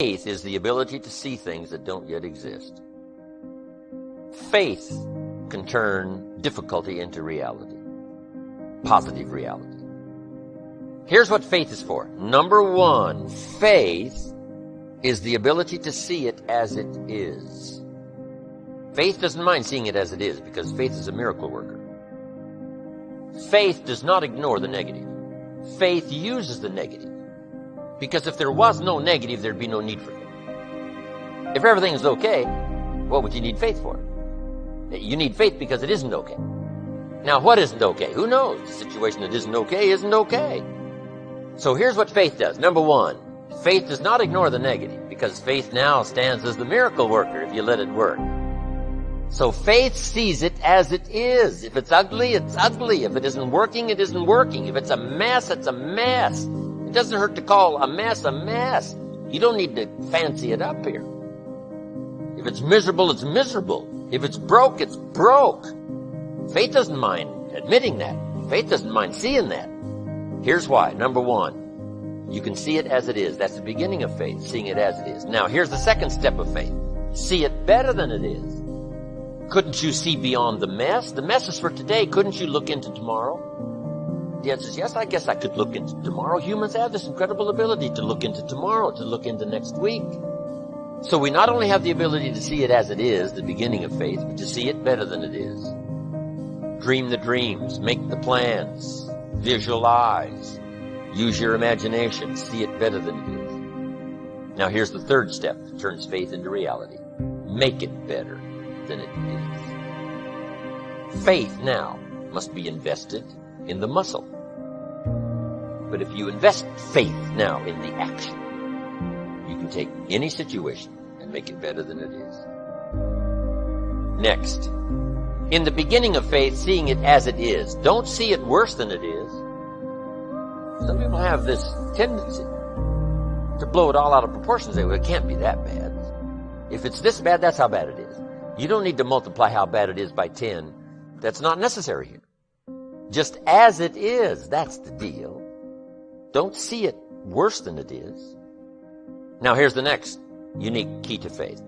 Faith is the ability to see things that don't yet exist. Faith can turn difficulty into reality, positive reality. Here's what faith is for. Number one, faith is the ability to see it as it is. Faith doesn't mind seeing it as it is because faith is a miracle worker. Faith does not ignore the negative. Faith uses the negative. Because if there was no negative, there'd be no need for faith. If everything is okay, what would you need faith for? You need faith because it isn't okay. Now, what isn't okay? Who knows? The situation that isn't okay isn't okay. So here's what faith does. Number one, faith does not ignore the negative because faith now stands as the miracle worker if you let it work. So faith sees it as it is. If it's ugly, it's ugly. If it isn't working, it isn't working. If it's a mess, it's a mess. It doesn't hurt to call a mess a mess. You don't need to fancy it up here. If it's miserable, it's miserable. If it's broke, it's broke. Faith doesn't mind admitting that. Faith doesn't mind seeing that. Here's why. Number one, you can see it as it is. That's the beginning of faith, seeing it as it is. Now, here's the second step of faith. See it better than it is. Couldn't you see beyond the mess? The mess is for today. Couldn't you look into tomorrow? The answer is yes, I guess I could look into tomorrow. Humans have this incredible ability to look into tomorrow, to look into next week. So we not only have the ability to see it as it is, the beginning of faith, but to see it better than it is. Dream the dreams, make the plans, visualize, use your imagination, see it better than it is. Now here's the third step that turns faith into reality. Make it better than it is. Faith now must be invested in the muscle. But if you invest faith now in the action, you can take any situation and make it better than it is. Next, in the beginning of faith, seeing it as it is. Don't see it worse than it is. Some people have this tendency to blow it all out of proportion. Say, well, it can't be that bad. If it's this bad, that's how bad it is. You don't need to multiply how bad it is by 10. That's not necessary here. Just as it is, that's the deal. Don't see it worse than it is. Now here's the next unique key to faith.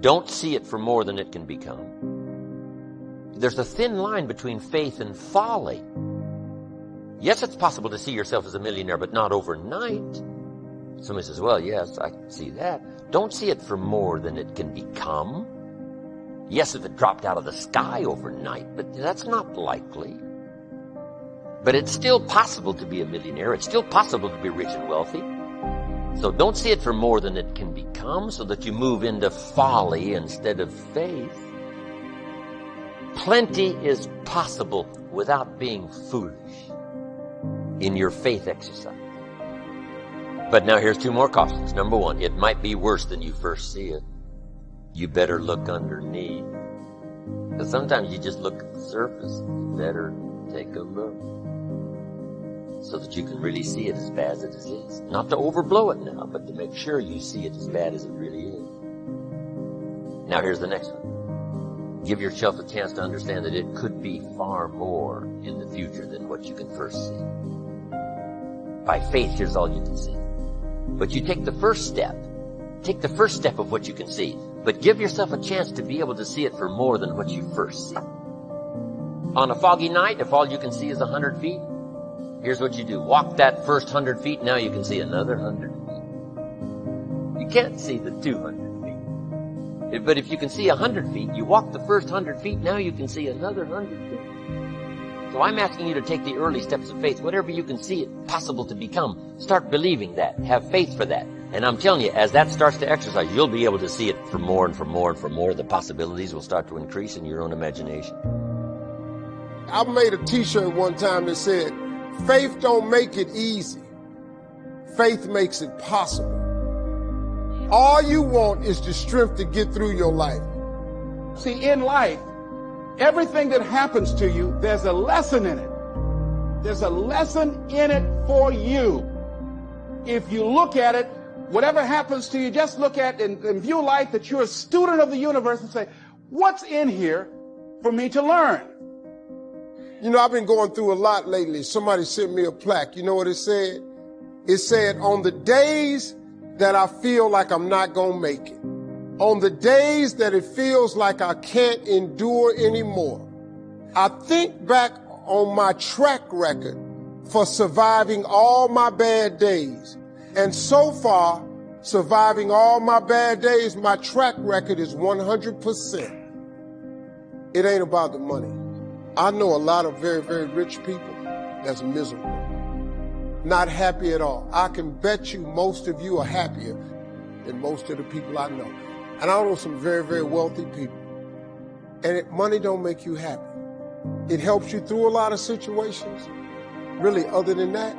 Don't see it for more than it can become. There's a thin line between faith and folly. Yes, it's possible to see yourself as a millionaire, but not overnight. Somebody says, well, yes, I see that. Don't see it for more than it can become. Yes, if it dropped out of the sky overnight, but that's not likely. But it's still possible to be a millionaire. It's still possible to be rich and wealthy. So don't see it for more than it can become so that you move into folly instead of faith. Plenty is possible without being foolish in your faith exercise. But now here's two more cautions. Number one, it might be worse than you first see it. You better look underneath. Because sometimes you just look at the surface. better take a look so that you can really see it as bad as it is. Not to overblow it now, but to make sure you see it as bad as it really is. Now here's the next one. Give yourself a chance to understand that it could be far more in the future than what you can first see. By faith, here's all you can see. But you take the first step. Take the first step of what you can see. But give yourself a chance to be able to see it for more than what you first see. On a foggy night, if all you can see is a hundred feet, Here's what you do. Walk that first hundred feet, now you can see another hundred feet. You can't see the two hundred feet. But if you can see a hundred feet, you walk the first hundred feet, now you can see another hundred feet. So I'm asking you to take the early steps of faith. Whatever you can see it possible to become, start believing that. Have faith for that. And I'm telling you, as that starts to exercise, you'll be able to see it for more and for more and for more. The possibilities will start to increase in your own imagination. I made a t-shirt one time that said, Faith don't make it easy. Faith makes it possible. All you want is the strength to get through your life. See, in life, everything that happens to you, there's a lesson in it. There's a lesson in it for you. If you look at it, whatever happens to you, just look at and, and view life that you're a student of the universe and say, what's in here for me to learn? You know, I've been going through a lot lately. Somebody sent me a plaque. You know what it said? It said, on the days that I feel like I'm not going to make it. On the days that it feels like I can't endure anymore. I think back on my track record for surviving all my bad days. And so far, surviving all my bad days, my track record is 100%. It ain't about the money. I know a lot of very, very rich people that's miserable, not happy at all. I can bet you most of you are happier than most of the people I know. And I know some very, very wealthy people. And it, money don't make you happy. It helps you through a lot of situations. Really, other than that,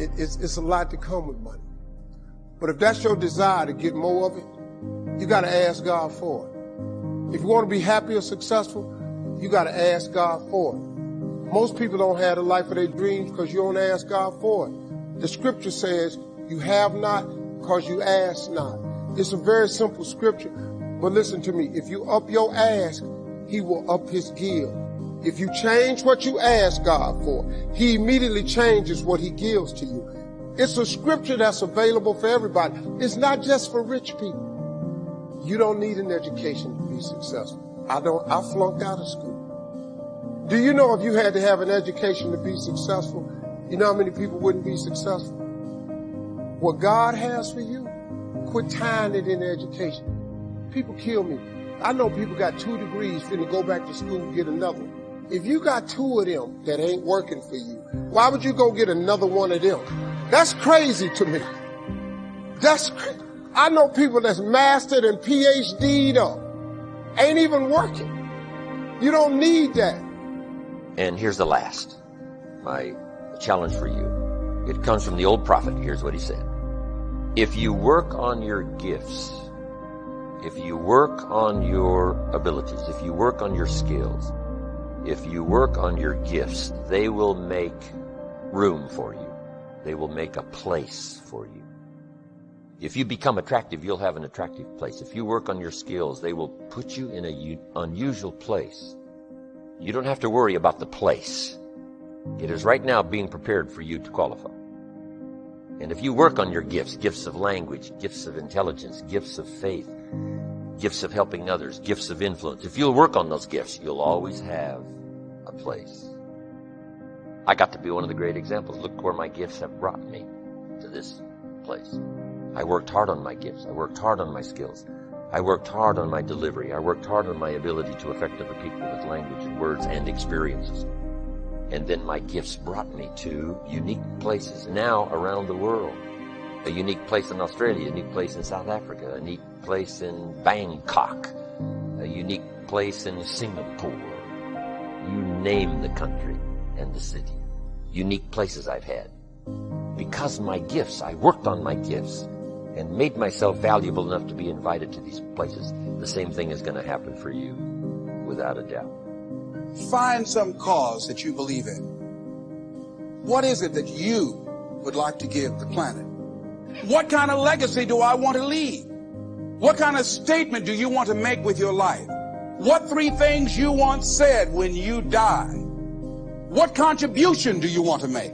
it, it's, it's a lot to come with money. But if that's your desire to get more of it, you got to ask God for it. If you want to be happy or successful, you got to ask God for it. Most people don't have the life of their dreams because you don't ask God for it. The scripture says, you have not because you ask not. It's a very simple scripture. But listen to me. If you up your ask, he will up his give. If you change what you ask God for, he immediately changes what he gives to you. It's a scripture that's available for everybody. It's not just for rich people. You don't need an education to be successful. I don't, I flunked out of school. Do you know if you had to have an education to be successful, you know how many people wouldn't be successful? What God has for you, quit tying it in education. People kill me. I know people got two degrees finna go back to school and get another. If you got two of them that ain't working for you, why would you go get another one of them? That's crazy to me. That's. I know people that's mastered and PhD'd up. Ain't even working. You don't need that. And here's the last. My challenge for you. It comes from the old prophet. Here's what he said. If you work on your gifts, if you work on your abilities, if you work on your skills, if you work on your gifts, they will make room for you. They will make a place for you. If you become attractive, you'll have an attractive place. If you work on your skills, they will put you in an unusual place. You don't have to worry about the place. It is right now being prepared for you to qualify. And if you work on your gifts, gifts of language, gifts of intelligence, gifts of faith, gifts of helping others, gifts of influence, if you'll work on those gifts, you'll always have a place. I got to be one of the great examples. Look where my gifts have brought me to this place. I worked hard on my gifts. I worked hard on my skills. I worked hard on my delivery. I worked hard on my ability to affect other people with language and words and experiences. And then my gifts brought me to unique places now around the world. A unique place in Australia, a unique place in South Africa, a unique place in Bangkok, a unique place in Singapore. You name the country and the city unique places I've had. Because my gifts, I worked on my gifts and made myself valuable enough to be invited to these places. The same thing is going to happen for you, without a doubt. Find some cause that you believe in. What is it that you would like to give the planet? What kind of legacy do I want to leave? What kind of statement do you want to make with your life? What three things you want said when you die? What contribution do you want to make?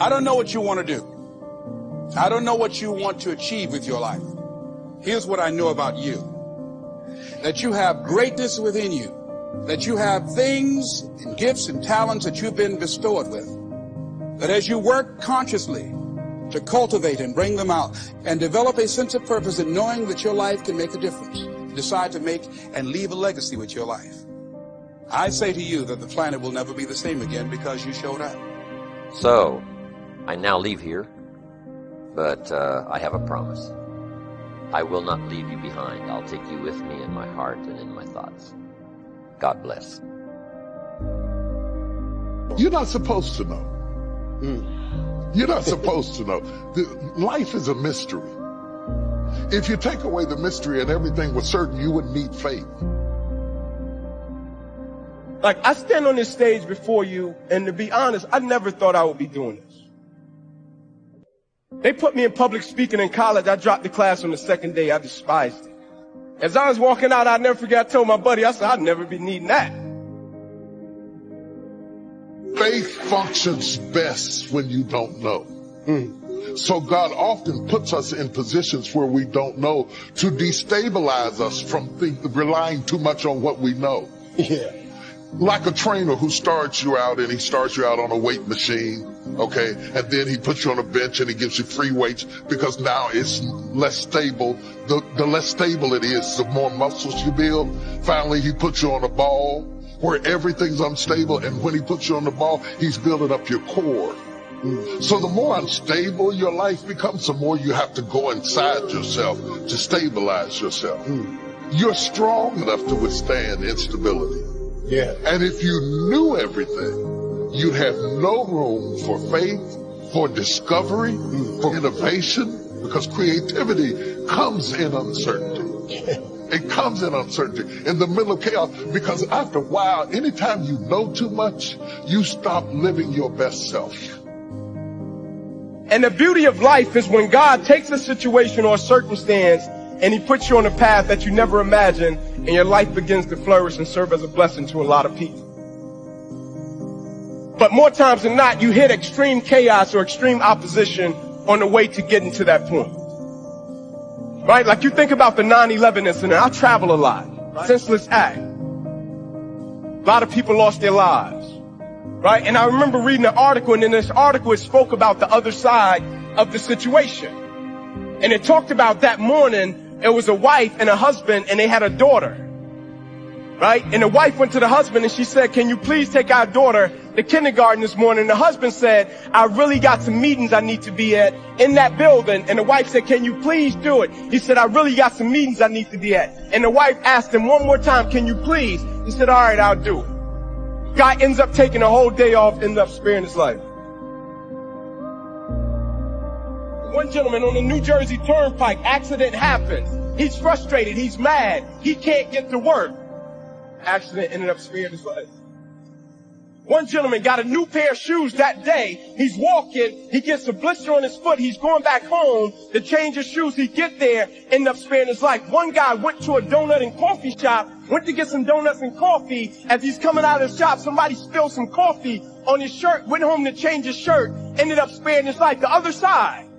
I don't know what you want to do. I don't know what you want to achieve with your life. Here's what I know about you. That you have greatness within you. That you have things and gifts and talents that you've been bestowed with. That as you work consciously to cultivate and bring them out and develop a sense of purpose in knowing that your life can make a difference, decide to make and leave a legacy with your life. I say to you that the planet will never be the same again because you showed up. So, I now leave here, but uh, I have a promise. I will not leave you behind. I'll take you with me in my heart and in my thoughts. God bless. You're not supposed to know. Mm. You're not supposed to know. The, life is a mystery. If you take away the mystery and everything was certain, you wouldn't need faith. Like I stand on this stage before you, and to be honest, I never thought I would be doing this. They put me in public speaking in college. I dropped the class on the second day. I despised it. As I was walking out, I'll never forget, I told my buddy, I said, I'd never be needing that. Faith functions best when you don't know. Mm. So God often puts us in positions where we don't know to destabilize us from think, relying too much on what we know. Yeah. Like a trainer who starts you out and he starts you out on a weight machine, okay? And then he puts you on a bench and he gives you free weights because now it's less stable. The, the less stable it is, the more muscles you build. Finally, he puts you on a ball where everything's unstable. And when he puts you on the ball, he's building up your core. So the more unstable your life becomes, the more you have to go inside yourself to stabilize yourself. You're strong enough to withstand instability. Yeah. And if you knew everything, you'd have no room for faith, for discovery, for innovation, because creativity comes in uncertainty. It comes in uncertainty, in the middle of chaos, because after a while, anytime you know too much, you stop living your best self. And the beauty of life is when God takes a situation or a circumstance and he puts you on a path that you never imagined and your life begins to flourish and serve as a blessing to a lot of people. But more times than not, you hit extreme chaos or extreme opposition on the way to getting to that point. Right? Like you think about the 9-11 incident. I travel a lot. Senseless act. A lot of people lost their lives. Right? And I remember reading an article and in this article it spoke about the other side of the situation. And it talked about that morning, it was a wife and a husband and they had a daughter. Right? And the wife went to the husband and she said, can you please take our daughter to kindergarten this morning? And the husband said, I really got some meetings I need to be at in that building. And the wife said, can you please do it? He said, I really got some meetings I need to be at. And the wife asked him one more time, can you please? He said, all right, I'll do it. Guy ends up taking a whole day off, ends up sparing his life. One gentleman on the New Jersey Turnpike, accident happens. He's frustrated. He's mad. He can't get to work. Accident ended up sparing his life. One gentleman got a new pair of shoes that day. He's walking. He gets a blister on his foot. He's going back home to change his shoes. He get there, end up sparing his life. One guy went to a donut and coffee shop, went to get some donuts and coffee. As he's coming out of the shop, somebody spilled some coffee on his shirt, went home to change his shirt, ended up sparing his life. The other side.